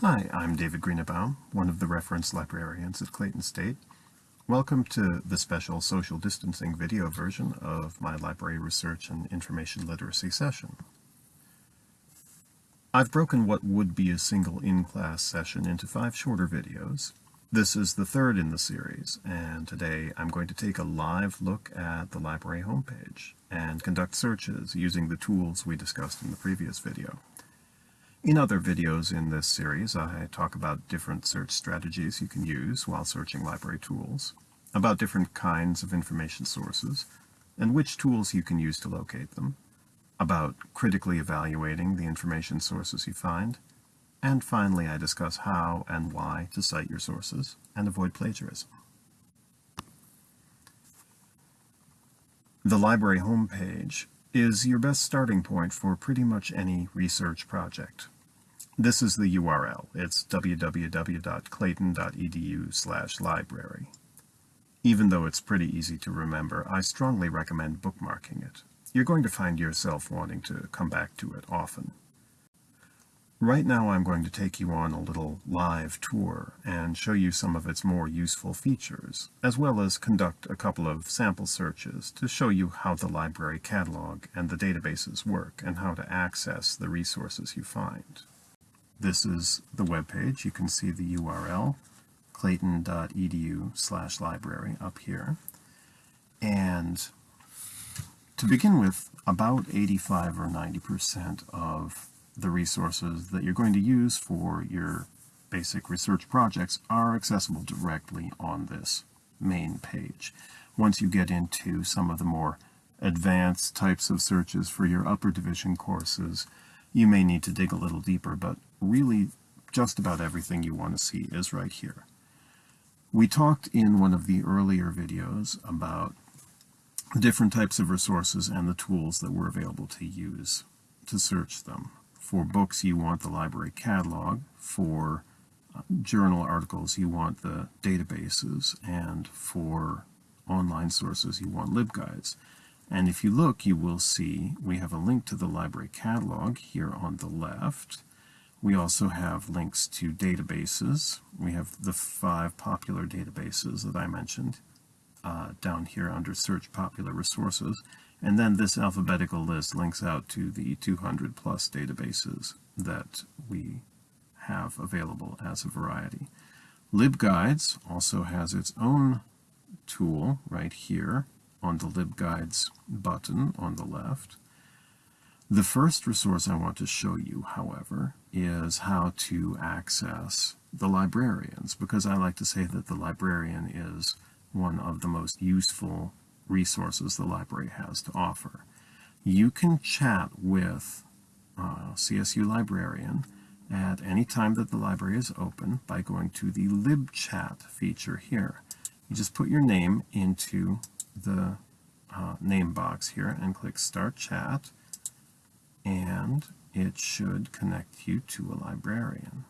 Hi, I'm David Greenebaum, one of the reference librarians at Clayton State. Welcome to the special social distancing video version of my library research and information literacy session. I've broken what would be a single in-class session into five shorter videos. This is the third in the series, and today I'm going to take a live look at the library homepage and conduct searches using the tools we discussed in the previous video. In other videos in this series, I talk about different search strategies you can use while searching library tools, about different kinds of information sources, and which tools you can use to locate them, about critically evaluating the information sources you find, and finally I discuss how and why to cite your sources and avoid plagiarism. The library homepage is your best starting point for pretty much any research project. This is the URL. It's www.clayton.edu slash library. Even though it's pretty easy to remember, I strongly recommend bookmarking it. You're going to find yourself wanting to come back to it often. Right now I'm going to take you on a little live tour and show you some of its more useful features, as well as conduct a couple of sample searches to show you how the library catalog and the databases work and how to access the resources you find. This is the web page. You can see the URL, clayton.edu slash library up here. And to begin with, about 85 or 90% of the resources that you're going to use for your basic research projects are accessible directly on this main page. Once you get into some of the more advanced types of searches for your upper division courses, you may need to dig a little deeper, but really just about everything you want to see is right here. We talked in one of the earlier videos about different types of resources and the tools that were available to use to search them. For books, you want the library catalog. For uh, journal articles, you want the databases. And for online sources, you want LibGuides. And if you look, you will see we have a link to the library catalog here on the left. We also have links to databases. We have the five popular databases that I mentioned uh, down here under Search Popular Resources. And then this alphabetical list links out to the 200 plus databases that we have available as a variety. LibGuides also has its own tool right here on the LibGuides button on the left. The first resource I want to show you, however, is how to access the librarians, because I like to say that the librarian is one of the most useful resources the library has to offer. You can chat with uh, CSU librarian at any time that the library is open by going to the libchat feature here. You just put your name into the uh, name box here and click start chat and it should connect you to a librarian.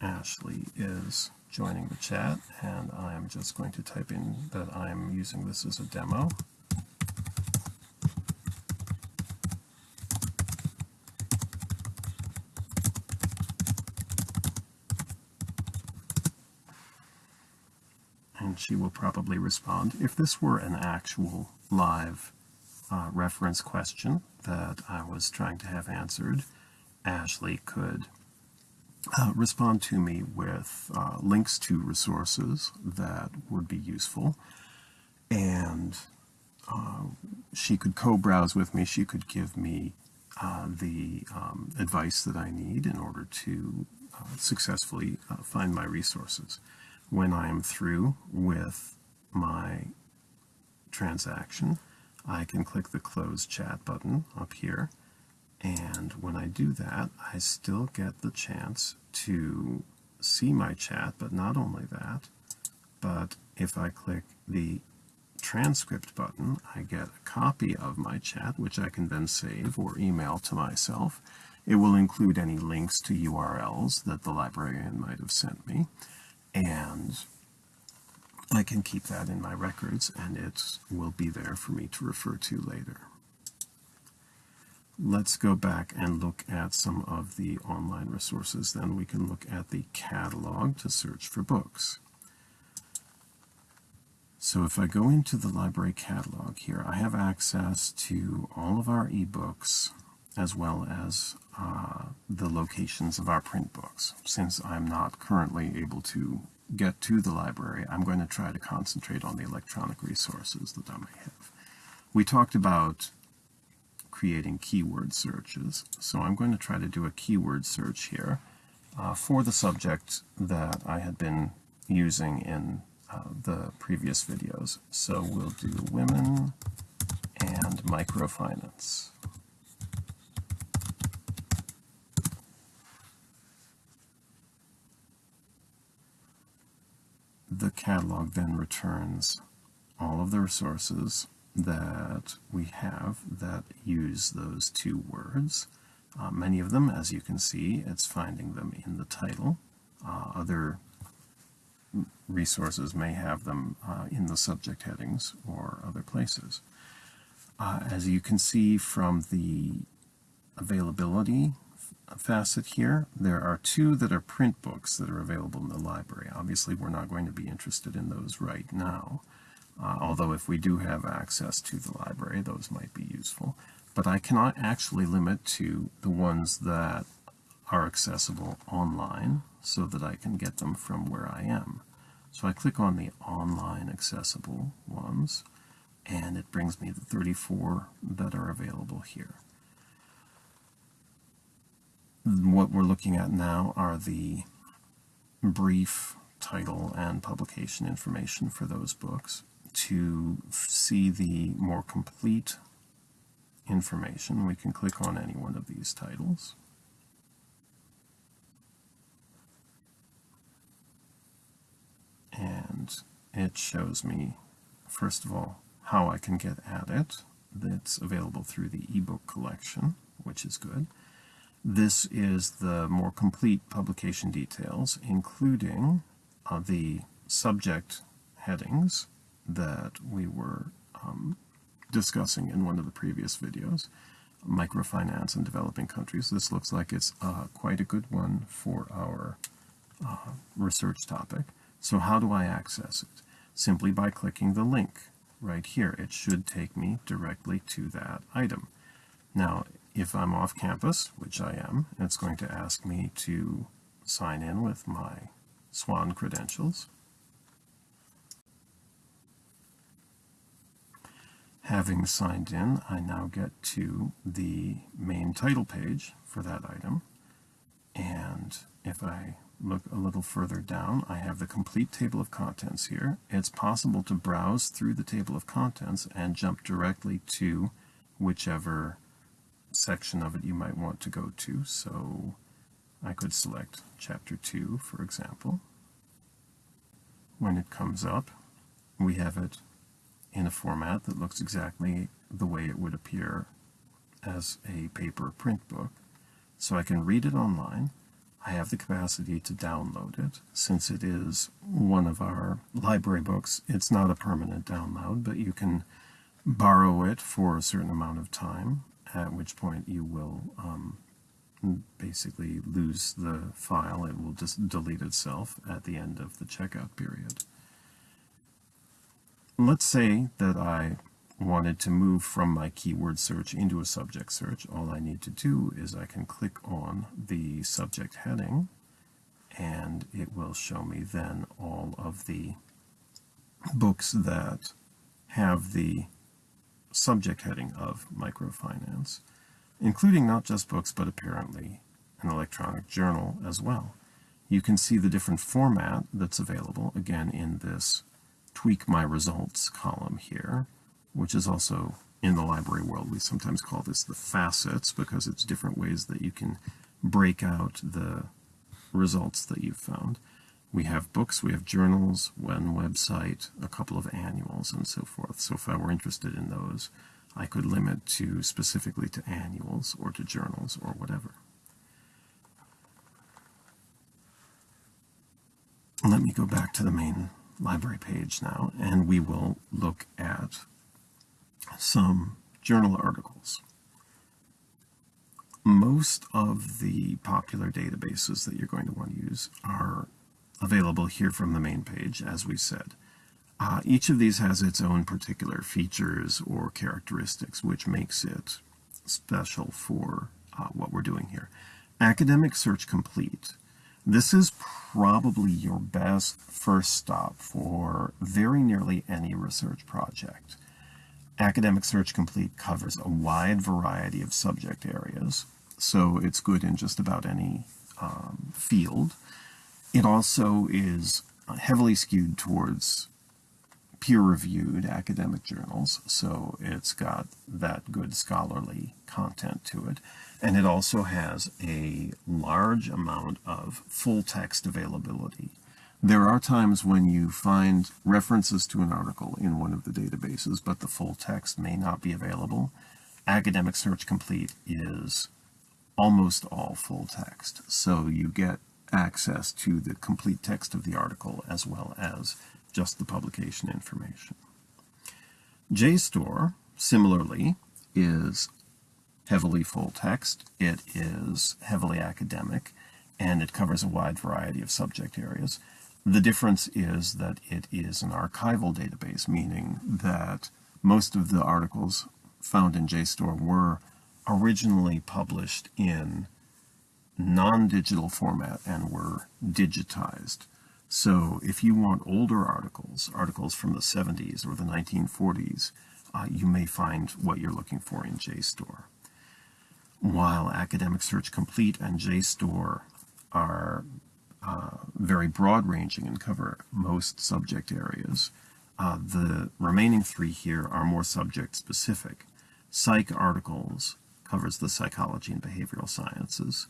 Ashley is joining the chat and I'm just going to type in that I'm using this as a demo. And she will probably respond. If this were an actual live uh, reference question that I was trying to have answered, Ashley could uh, respond to me with uh, links to resources that would be useful. And uh, she could co-browse with me. She could give me uh, the um, advice that I need in order to uh, successfully find my resources. When I am through with my transaction, I can click the close chat button up here and when I do that, I still get the chance to see my chat, but not only that, but if I click the transcript button, I get a copy of my chat, which I can then save or email to myself. It will include any links to URLs that the librarian might have sent me, and I can keep that in my records, and it will be there for me to refer to later. let's go back and look at some of the online resources. Then we can look at the catalog to search for books. So if I go into the library catalog here, I have access to all of our ebooks as well as uh, the locations of our print books. Since I'm not currently able to get to the library, I'm going to try to concentrate on the electronic resources that I may have. We talked about creating keyword searches, so I'm going to try to do a keyword search here uh, for the subject that I had been using in uh, the previous videos. So we'll do women and microfinance. The catalog then returns all of the resources that we have that use those two words. Uh, many of them, as you can see, it's finding them in the title. Uh, other resources may have them uh, in the subject headings or other places. Uh, as you can see from the availability facet here, there are two that are print books that are available in the library. Obviously, we're not going to be interested in those right now, uh, although if we do have access to the library, those might be useful. But I cannot actually limit to the ones that are accessible online so that I can get them from where I am. So I click on the online accessible ones, and it brings me the 34 that are available here what we're looking at now are the brief title and publication information for those books. To see the more complete information, we can click on any one of these titles. And it shows me, first of all, how I can get at it. That's available through the ebook collection, which is good. This is the more complete publication details, including uh, the subject headings that we were um, discussing in one of the previous videos, microfinance in developing countries. This looks like it's uh, quite a good one for our uh, research topic. So how do I access it? Simply by clicking the link right here. It should take me directly to that item. Now, if I'm off campus, which I am, it's going to ask me to sign in with my SWAN credentials. Having signed in, I now get to the main title page for that item. And if I look a little further down, I have the complete table of contents here. It's possible to browse through the table of contents and jump directly to whichever section of it you might want to go to. So I could select chapter 2, for example. When it comes up, we have it in a format that looks exactly the way it would appear as a paper print book. So I can read it online. I have the capacity to download it. Since it is one of our library books, it's not a permanent download, but you can borrow it for a certain amount of time at which point you will um, basically lose the file. It will just delete itself at the end of the checkout period. Let's say that I wanted to move from my keyword search into a subject search. All I need to do is I can click on the subject heading and it will show me then all of the books that have the subject heading of microfinance, including not just books, but apparently an electronic journal as well. You can see the different format that's available, again, in this Tweak My Results column here, which is also in the library world. We sometimes call this the facets because it's different ways that you can break out the results that you've found. We have books, we have journals, one website, a couple of annuals, and so forth. So if I were interested in those, I could limit to specifically to annuals or to journals or whatever. Let me go back to the main library page now, and we will look at some journal articles. most of the popular databases that you're going to want to use are available here from the main page, as we said. Uh, each of these has its own particular features or characteristics, which makes it special for uh, what we're doing here. Academic Search Complete. This is probably your best first stop for very nearly any research project. Academic Search Complete covers a wide variety of subject areas, so it's good in just about any um, field. It also is heavily skewed towards peer-reviewed academic journals, so it's got that good scholarly content to it. And it also has a large amount of full text availability. There are times when you find references to an article in one of the databases, but the full text may not be available. Academic Search Complete is almost all full text, so you get access to the complete text of the article as well as just the publication information. JSTOR, similarly, is heavily full text, it is heavily academic, and it covers a wide variety of subject areas. The difference is that it is an archival database, meaning that most of the articles found in JSTOR were originally published in non-digital format and were digitized. So if you want older articles, articles from the 70s or the 1940s, uh, you may find what you're looking for in JSTOR. While Academic Search Complete and JSTOR are uh, very broad-ranging and cover most subject areas, uh, the remaining three here are more subject-specific. PsycARTICLES covers the psychology and behavioral sciences.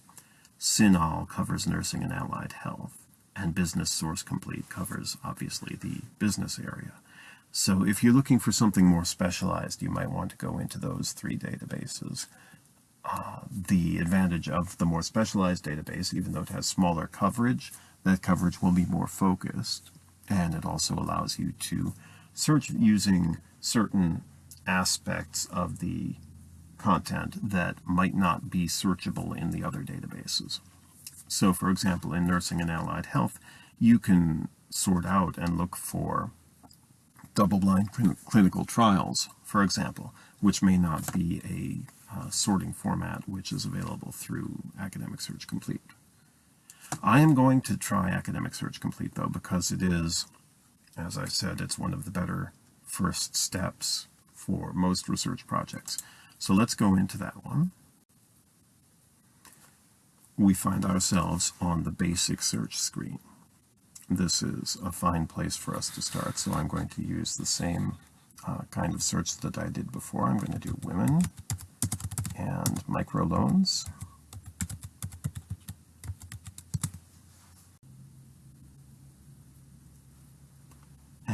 CINAHL covers nursing and allied health. And Business Source Complete covers, obviously, the business area. So if you're looking for something more specialized, you might want to go into those three databases. Uh, the advantage of the more specialized database, even though it has smaller coverage, that coverage will be more focused. And it also allows you to search using certain aspects of the content that might not be searchable in the other databases. So for example, in nursing and allied health, you can sort out and look for double-blind clinical trials, for example, which may not be a uh, sorting format which is available through Academic Search Complete. I am going to try Academic Search Complete though because it is, as I said, it's one of the better first steps for most research projects. So let's go into that one. We find ourselves on the basic search screen. This is a fine place for us to start, so I'm going to use the same uh, kind of search that I did before. I'm going to do women and microloans.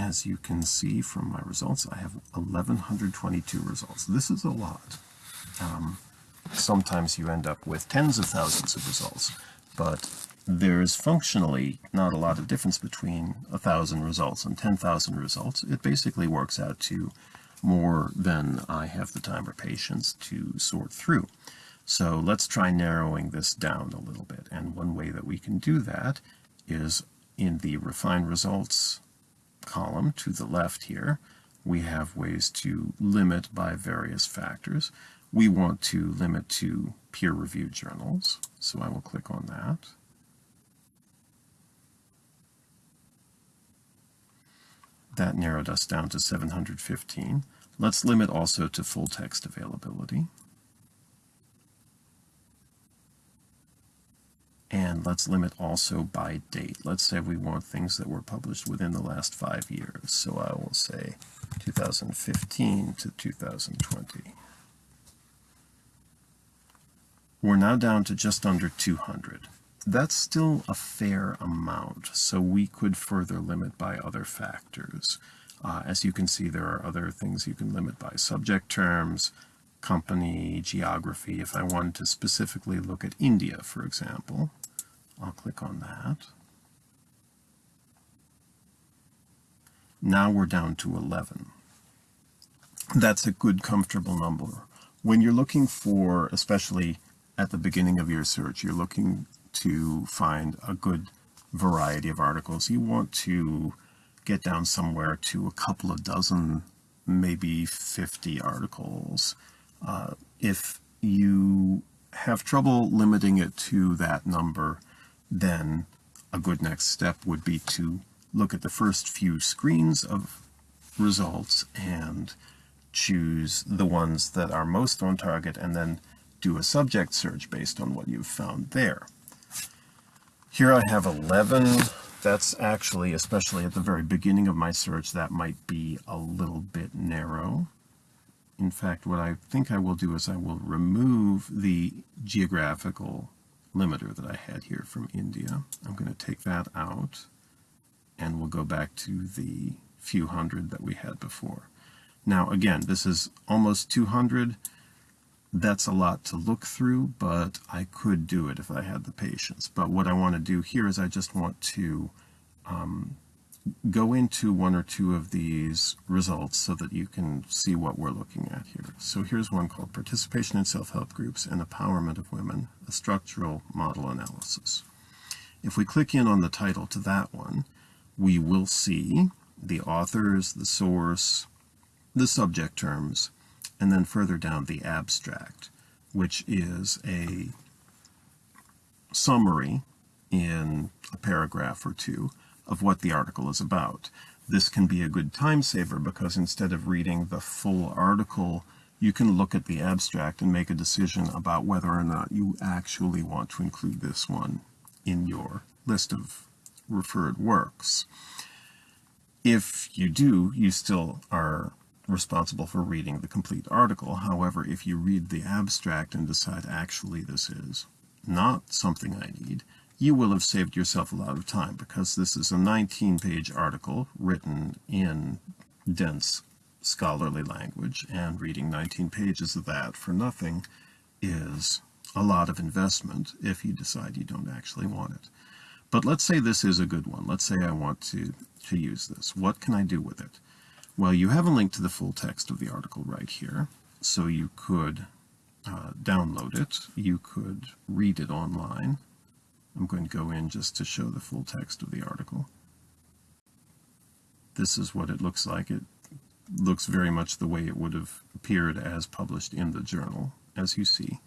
As you can see from my results, I have 1,122 results. This is a lot. Um, sometimes you end up with tens of thousands of results, but there's functionally not a lot of difference between a thousand results and 10,000 results. It basically works out to more than I have the time or patience to sort through. So let's try narrowing this down a little bit. And one way that we can do that is in the Refine Results column to the left here, we have ways to limit by various factors. We want to limit to peer-reviewed journals, so I will click on that. That narrowed us down to 715. Let's limit also to full text availability. And let's limit also by date. Let's say we want things that were published within the last five years. So I will say 2015 to 2020. We're now down to just under 200. That's still a fair amount, so we could further limit by other factors. Uh, as you can see, there are other things you can limit by subject terms, company, geography. If I wanted to specifically look at India, for example, I'll click on that. Now we're down to 11. That's a good, comfortable number. When you're looking for, especially at the beginning of your search, you're looking to find a good variety of articles. You want to get down somewhere to a couple of dozen, maybe 50 articles. Uh, if you have trouble limiting it to that number, then a good next step would be to look at the first few screens of results and choose the ones that are most on target and then do a subject search based on what you've found there. Here I have 11. That's actually, especially at the very beginning of my search, that might be a little bit narrow. In fact, what I think I will do is I will remove the geographical limiter that I had here from India. I'm going to take that out and we'll go back to the few hundred that we had before. Now again, this is almost 200. That's a lot to look through, but I could do it if I had the patience. But what I want to do here is I just want to um, go into one or two of these results so that you can see what we're looking at here. So here's one called Participation in Self-Help Groups and Empowerment of Women, a Structural Model Analysis. If we click in on the title to that one, we will see the authors, the source, the subject terms, and then further down the abstract, which is a summary in a paragraph or two of what the article is about. This can be a good time saver because instead of reading the full article, you can look at the abstract and make a decision about whether or not you actually want to include this one in your list of referred works. If you do, you still are responsible for reading the complete article. However, if you read the abstract and decide actually this is not something I need, you will have saved yourself a lot of time because this is a 19-page article written in dense scholarly language and reading 19 pages of that for nothing is a lot of investment if you decide you don't actually want it. But let's say this is a good one. Let's say I want to, to use this. What can I do with it? Well, you have a link to the full text of the article right here, so you could uh, download it. You could read it online. I'm going to go in just to show the full text of the article. This is what it looks like. It looks very much the way it would have appeared as published in the journal, as you see.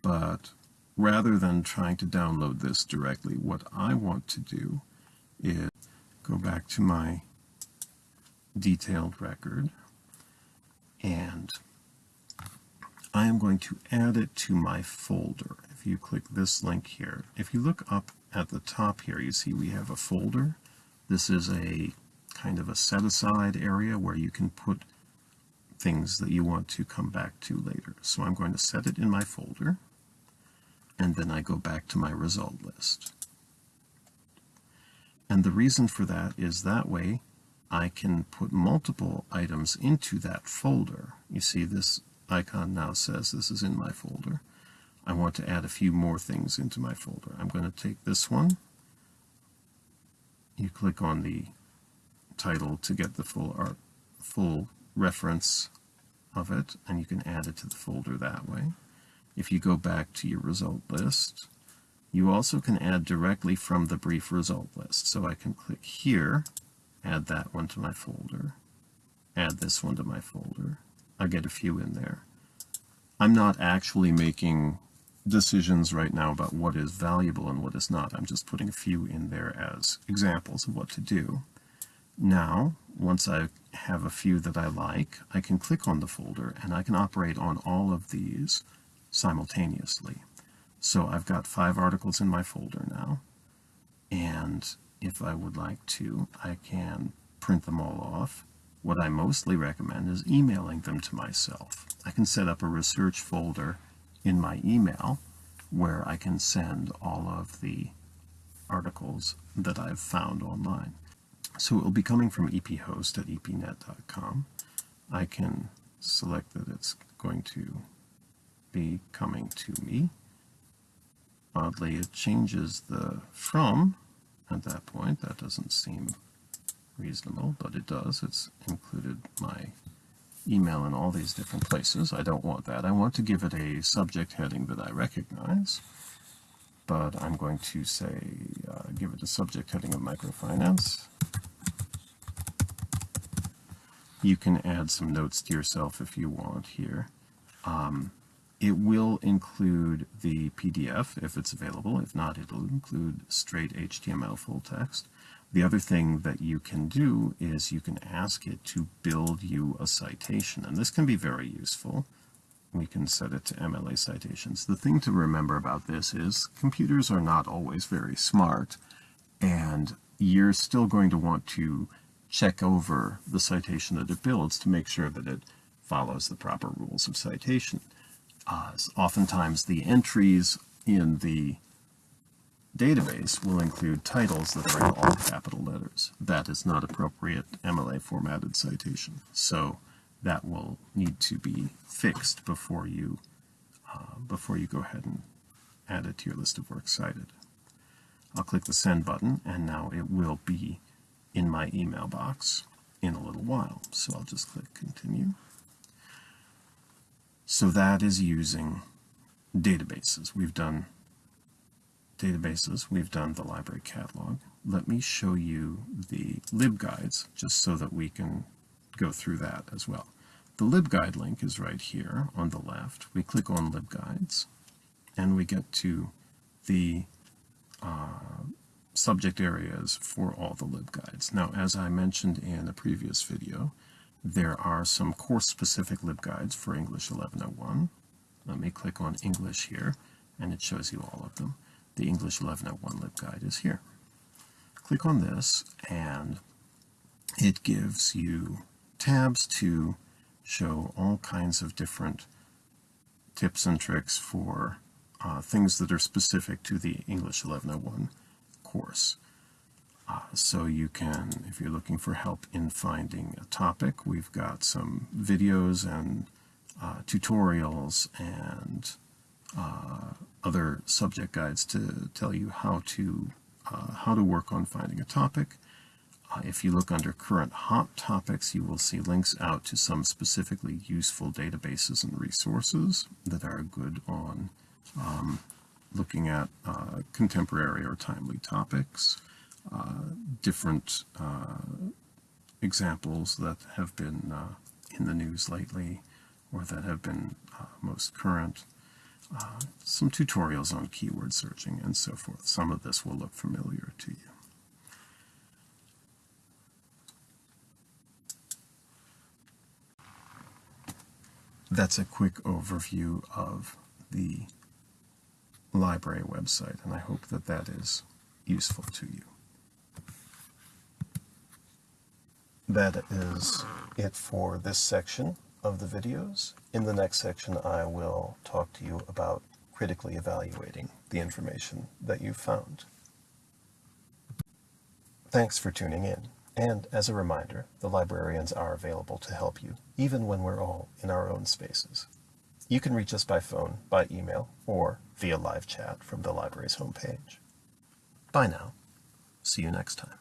But rather than trying to download this directly, what I want to do is go back to my detailed record and I am going to add it to my folder you click this link here, if you look up at the top here, you see we have a folder. This is a kind of a set-aside area where you can put things that you want to come back to later. So I'm going to set it in my folder, and then I go back to my result list. And the reason for that is that way I can put multiple items into that folder. You see this icon now says this is in my folder. I want to add a few more things into my folder. I'm going to take this one. You click on the title to get the full art, full reference of it, and you can add it to the folder that way. If you go back to your result list, you also can add directly from the brief result list. So I can click here, add that one to my folder, add this one to my folder. I get a few in there. I'm not actually making decisions right now about what is valuable and what is not. I'm just putting a few in there as examples of what to do. Now, once I have a few that I like, I can click on the folder and I can operate on all of these simultaneously. So I've got five articles in my folder now, and if I would like to, I can print them all off. What I mostly recommend is emailing them to myself. I can set up a research folder in my email where I can send all of the articles that I've found online. So it will be coming from ephost at epnet.com. I can select that it's going to be coming to me. Oddly, it changes the from at that point. That doesn't seem reasonable, but it does. It's included my email in all these different places. I don't want that. I want to give it a subject heading that I recognize. But I'm going to say, uh, give it a subject heading of microfinance. You can add some notes to yourself if you want here. Um, it will include the PDF if it's available. If not, it'll include straight HTML full text. The other thing that you can do is you can ask it to build you a citation, and this can be very useful. We can set it to MLA citations. The thing to remember about this is computers are not always very smart, and you're still going to want to check over the citation that it builds to make sure that it follows the proper rules of citation. Uh, oftentimes the entries in the database will include titles that are in all capital letters. That is not appropriate MLA formatted citation. So that will need to be fixed before you uh, before you go ahead and add it to your list of works cited. I'll click the send button and now it will be in my email box in a little while. So I'll just click continue. So that is using databases. We've done databases, we've done the library catalog. Let me show you the libguides just so that we can go through that as well. The libguide link is right here on the left. We click on libguides and we get to the uh, subject areas for all the libguides. Now, as I mentioned in a previous video, there are some course-specific libguides for English 1101. Let me click on English here, and it shows you all of them. The English 1101 libguide is here. Click on this, and it gives you tabs to show all kinds of different tips and tricks for uh, things that are specific to the English 1101 course. Uh, so you can, if you're looking for help in finding a topic, we've got some videos and uh, tutorials and uh, other subject guides to tell you how to uh, how to work on finding a topic. Uh, if you look under current hot topics, you will see links out to some specifically useful databases and resources that are good on um, looking at uh, contemporary or timely topics uh, different uh, examples that have been uh, in the news lately or that have been most current. Some tutorials on keyword searching and so forth. Some of this will look familiar to you. That's a quick overview of the library website, and I hope that that is useful to you. that is it for this section of the videos. In the next section, I will talk to you about critically evaluating the information that you've found. Thanks for tuning in. And as a reminder, the librarians are available to help you, even when we're all in our own spaces. You can reach us by phone, by email, or via live chat from the library's homepage. Bye now. See you next time.